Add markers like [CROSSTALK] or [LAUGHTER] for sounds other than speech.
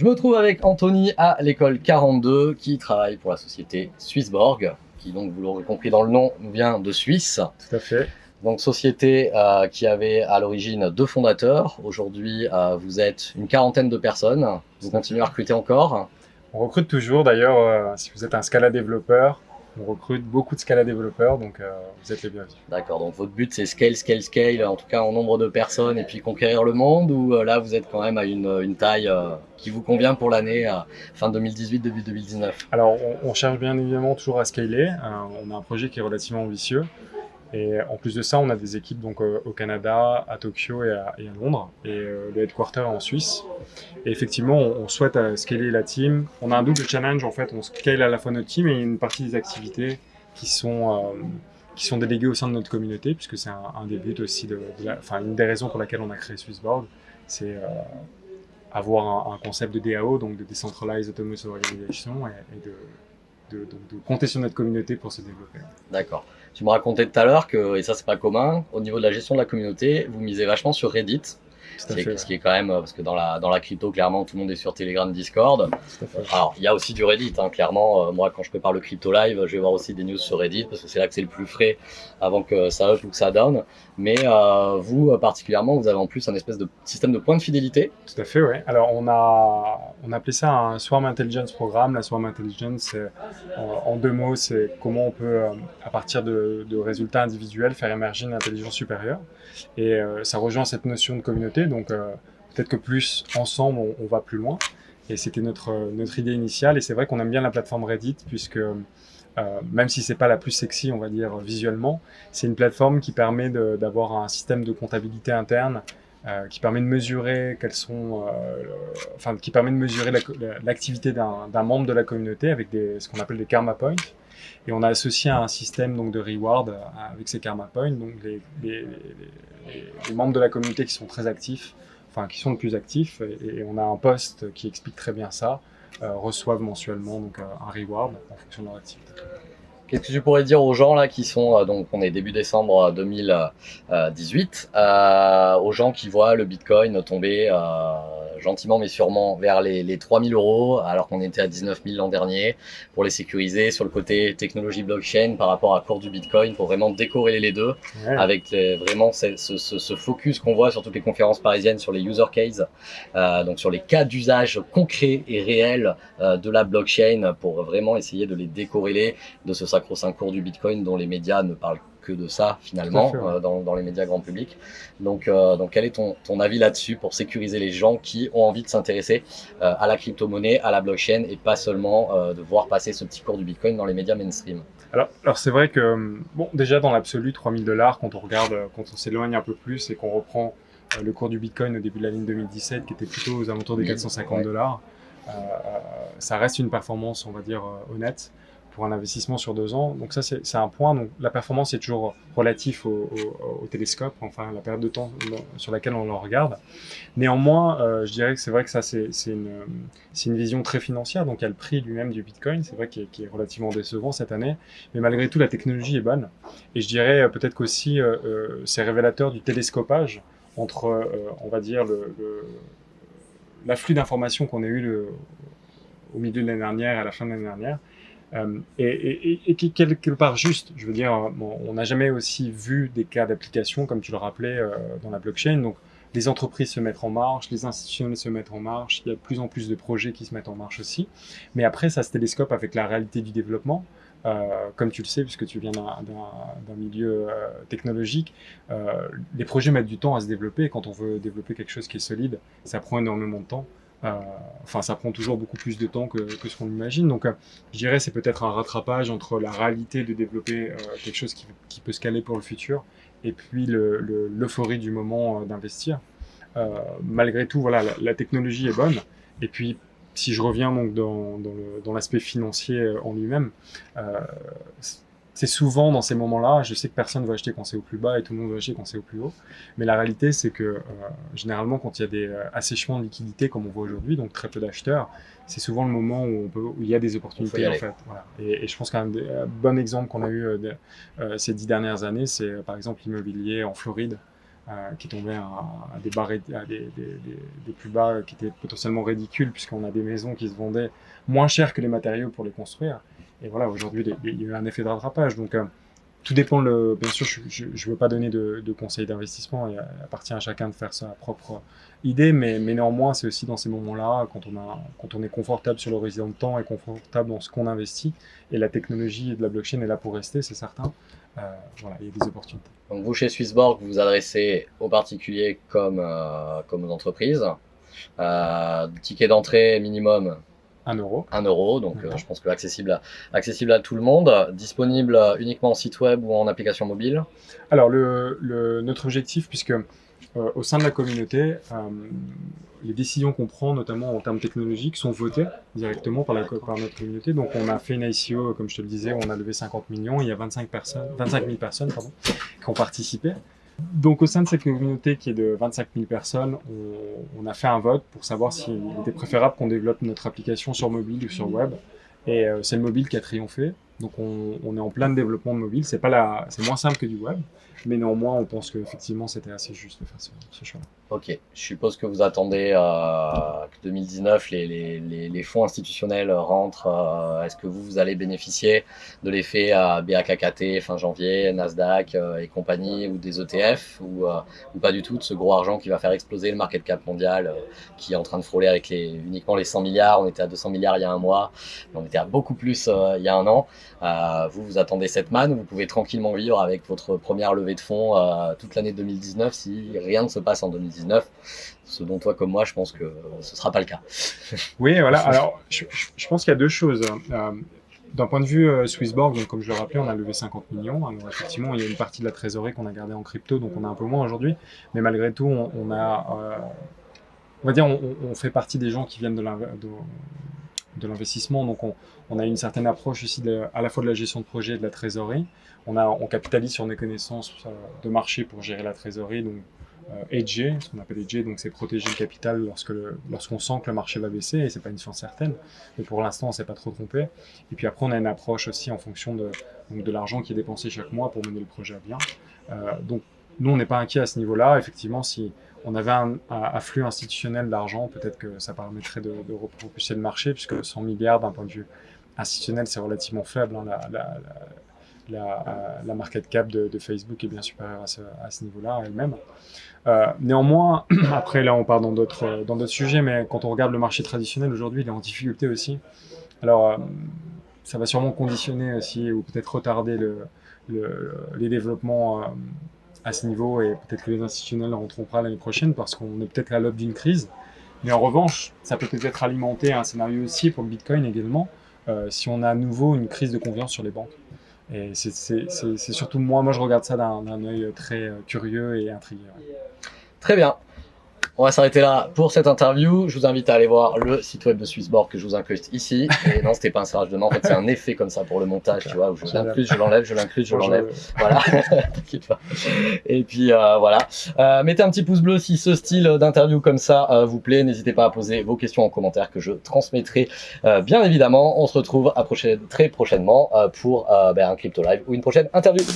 Je me trouve avec Anthony à l'école 42 qui travaille pour la société Swissborg, qui donc, vous l'aurez compris dans le nom, nous vient de Suisse. Tout à fait. Donc société euh, qui avait à l'origine deux fondateurs. Aujourd'hui, euh, vous êtes une quarantaine de personnes. Vous continuez à recruter encore. On recrute toujours d'ailleurs, euh, si vous êtes un Scala développeur, on recrute beaucoup de Scala développeurs, donc euh, vous êtes les bienvenus. D'accord, donc votre but c'est scale, scale, scale, en tout cas en nombre de personnes et puis conquérir le monde ou euh, là vous êtes quand même à une, une taille euh, qui vous convient pour l'année fin 2018, début 2019 Alors on, on, cherche bien évidemment toujours à scaler, on a un projet qui est relativement ambitieux, et en plus de ça, on a des équipes donc euh, au Canada, à Tokyo et à, Londres, et euh, le headquarter en Suisse. Et effectivement, on, souhaite euh, scaler la team. On a un double challenge en fait. On scale à la fois notre team et une partie des activités qui sont qui sont déléguées au sein de notre communauté, puisque c'est un, des buts aussi de, enfin une des raisons pour laquelle on a créé Swissboard, c'est avoir un, concept de DAO, donc de Decentralized Autonomous Organization, et de de, compter sur notre communauté pour se développer. D'accord. Tu me racontais tout à l'heure que, et ça c'est pas commun, au niveau de la gestion de la communauté, vous misez vachement sur Reddit. Est, ce qui, est, quand même, parce que dans la, dans la crypto, clairement, tout le monde est sur Telegram, Discord. Alors, il y a aussi du Reddit, hein, clairement. Euh, moi, quand je prépare le crypto live, je vais voir aussi des news sur Reddit, parce que c'est là que c'est le plus frais avant que ça up ou que ça down. Mais euh, vous, particulièrement, vous avez en plus un espèce de système de points de fidélité. Tout à fait, oui. Alors, on a, on a appelé ça un Swarm Intelligence Programme. La Swarm Intelligence, en deux mots, c'est comment on peut, euh, à partir de, de, résultats individuels, faire émerger une intelligence supérieure. Et euh, ça rejoint cette notion de communauté. Donc, euh, peut-être que plus ensemble, on, va plus loin. Et c'était notre, notre idée initiale. Et c'est vrai qu'on aime bien la plateforme Reddit, puisque euh, même si c'est pas la plus sexy, on va dire visuellement, c'est une plateforme qui permet d'avoir un système de comptabilité interne euh, qui permet de mesurer quels sont, euh, enfin, qui permet de mesurer l'activité la, d'un membre de la communauté avec ce qu'on appelle des karma points. Et on a associé un système donc de reward avec ces karma points. Donc les, membres de la communauté qui sont très actifs, enfin qui sont le plus actifs, et, on a un post qui explique très bien ça euh, reçoivent mensuellement donc, euh, un reward en fonction de leur activité. Qu'est-ce que tu pourrais dire aux gens là qui sont euh, donc on est début décembre 2018 euh, aux gens qui voient le Bitcoin tomber euh, gentiment mais sûrement vers les, les 3000 euros alors qu'on était à 19 000 l'an dernier pour les sécuriser sur le côté technologie blockchain par rapport à cours du Bitcoin pour vraiment décorréler les deux ouais. avec les, vraiment ce, ce, ce focus qu'on voit sur toutes les conférences parisiennes sur les user cases euh, donc sur les cas d'usage concrets et réels euh, de la blockchain pour vraiment essayer de les décorréler de ce sacro-saint cours du Bitcoin dont les médias ne parlent que de ça finalement euh, dans, dans, les médias grand public. Donc, euh, donc quel est ton, ton avis là-dessus pour sécuriser les gens qui ont envie de s'intéresser euh, à la crypto-monnaie, à la blockchain et pas seulement de voir passer ce petit cours du Bitcoin dans les médias mainstream? Alors, alors c'est vrai que bon déjà dans l'absolu 3000 dollars quand on regarde, quand on s'éloigne un peu plus et qu'on reprend le cours du Bitcoin au début de l'année 2017 qui était plutôt aux alentours des 450 dollars, ça reste une performance on va dire honnête pour un investissement sur deux ans. Donc ça, c'est un point. Donc la performance est toujours relatif au, télescope, enfin la période de temps sur laquelle on le regarde. Néanmoins, euh, je dirais que c'est vrai que ça, c'est une, vision très financière. Donc il y a le prix lui-même du Bitcoin, c'est vrai qu'il est, relativement décevant cette année. Mais malgré tout, la technologie est bonne. Et je dirais euh, peut-être qu'aussi, euh, c'est révélateur du télescopage entre, on va dire, l'afflux d'informations qu'on a eu le, au milieu de l'année dernière et à la fin de l'année dernière euh, et, qui quelque part juste. Je veux dire, on n'a jamais aussi vu des cas d'application, comme tu le rappelais, euh, dans la blockchain. Donc, les entreprises se mettent en marche, les institutions se mettent en marche, il y a de plus en plus de projets qui se mettent en marche aussi. Mais après, ça se télescope avec la réalité du développement. Euh, comme tu le sais, puisque tu viens d'un milieu technologique, les projets mettent du temps à se développer. Quand on veut développer quelque chose qui est solide, ça prend énormément de temps. Euh, enfin, ça prend toujours beaucoup plus de temps que, ce qu'on imagine. Donc, euh, je dirais c'est peut-être un rattrapage entre la réalité de développer euh, quelque chose qui, peut se caler pour le futur et puis l'euphorie le, du moment d'investir. malgré tout, voilà, la, technologie est bonne. Et puis, si je reviens donc dans, dans l'aspect financier en lui-même, c'est souvent dans ces moments-là, je sais que personne ne va acheter quand c'est au plus bas et tout le monde va acheter quand c'est au plus haut, mais la réalité c'est que euh, généralement quand il y a des euh, assèchements de liquidités comme on voit aujourd'hui, donc très peu d'acheteurs, c'est souvent le moment où, on peut, où il y a des opportunités en fait. Voilà. Et, et, je pense qu'un bon exemple qu'on a eu de, euh, ces dix dernières années, c'est par exemple l'immobilier en Floride, qui est tombé à, des, des, plus bas qui étaient potentiellement ridicules puisqu'on a des maisons qui se vendaient moins cher que les matériaux pour les construire. Et voilà, aujourd'hui, il y a eu un effet de rattrapage. Donc, tout dépend, le, bien sûr, je ne veux pas donner de, conseils d'investissement, il appartient à chacun de faire sa propre idée, mais, néanmoins, c'est aussi dans ces moments-là, quand, on est confortable sur l'horizon de temps et confortable dans ce qu'on investit, et la technologie de la blockchain est là pour rester, c'est certain, euh, voilà, il y a des opportunités. Donc vous, chez Swissborg, vous vous adressez aux particuliers comme, euh, aux entreprises. Euh, ticket d'entrée minimum 1 euro. 1 euro, donc euh, je pense que accessible à, accessible à tout le monde, disponible uniquement en site web ou en application mobile. Alors le, le notre objectif, puisque euh, au sein de la communauté, euh, les décisions qu'on prend, notamment en termes technologiques, sont votées directement par, la, par notre communauté. Donc on a fait une ICO, comme je te le disais, on a levé 50 millions, il y a 25, personnes, 25 000 personnes pardon, qui ont participé. Donc au sein de cette communauté qui est de 25 000 personnes, on, a fait un vote pour savoir s'il était préférable qu'on développe notre application sur mobile ou sur web. Et euh, c'est le mobile qui a triomphé. Donc on, est en plein développement mobile. C'est moins simple que du web, mais néanmoins on pense qu'effectivement c'était assez juste de faire ce, ce choix-là. Ok, je suppose que vous attendez euh, que 2019 les, fonds institutionnels rentrent. Euh, est-ce que vous, vous allez bénéficier de l'effet à BAKKT fin janvier, Nasdaq euh, et compagnie ou des ETF ou, ou, pas du tout de ce gros argent qui va faire exploser le market cap mondial qui est en train de frôler avec uniquement les 100 milliards? On était à 200 milliards il y a un mois, on était à beaucoup plus il y a un an. Vous, vous attendez cette manne, vous pouvez tranquillement vivre avec votre première levée de fonds toute l'année 2019 si rien ne se passe en 2019 ce dont toi comme moi, je pense que ce sera pas le cas. [LAUGHS] oui, voilà. Alors, je, pense qu'il y a deux choses. Euh, d'un point de vue euh, Swissborg, donc comme je le rappelais, on a levé 50 millions. Effectivement, il y a une partie de la trésorerie qu'on a gardée en crypto, donc on a un peu moins aujourd'hui. Mais malgré tout, on, a, euh, on va dire, on, fait partie des gens qui viennent de l'investissement. Donc on, a une certaine approche aussi de, à la fois de la gestion de projet et de la trésorerie. On, a, on capitalise sur nos connaissances euh, de marché pour gérer la trésorerie, donc euh, hedger, ce qu'on appelle hedger, donc c'est protéger le capital lorsque lorsqu'on sent que le marché va baisser, et c'est pas une science certaine, mais pour l'instant on s'est pas trop trompé. Et puis après on a une approche aussi en fonction de, de l'argent qui est dépensé chaque mois pour mener le projet à bien. Euh, donc nous on n'est pas inquiet à ce niveau-là, effectivement si on avait un, afflux institutionnel d'argent, peut-être que ça permettrait de, repropulser le marché, puisque 100 milliards d'un point de vue institutionnel c'est relativement faible, hein, la, la, market cap de, Facebook est bien supérieure à ce, niveau-là elle-même. Euh, néanmoins, [CLEARS THROAT] après là on part dans d'autres sujets, mais quand on regarde le marché traditionnel aujourd'hui, il est en difficulté aussi. Alors euh, ça va sûrement conditionner aussi ou peut-être retarder le, le, les développements euh, à ce niveau et peut-être que les institutionnels rentreront pas l'année prochaine parce qu'on est peut-être à l'aube d'une crise. Mais en revanche, ça peut peut-être alimenter un scénario aussi pour le Bitcoin également euh, si on a à nouveau une crise de confiance sur les banques. Et c'est surtout moi, moi je regarde ça d'un œil très euh, curieux et intrigué. Très bien. On va s'arrêter là pour cette interview. Je vous invite à aller voir le site web de Swissboard que je vous incruste ici. Et non, c'était pas un serrage de main. En fait, c'est un effet comme ça pour le montage, tu vois, où je l'incruste, je l'enlève, je l'incruste, je l'enlève. Voilà. [LAUGHS] T'inquiète pas. Et puis, euh, voilà. Euh, mettez un petit pouce bleu si ce style d'interview comme ça euh, vous plaît. N'hésitez pas à poser vos questions en commentaire que je transmettrai, euh, bien évidemment. On se retrouve à prochaine, très prochainement euh, pour ben, un crypto live ou une prochaine interview.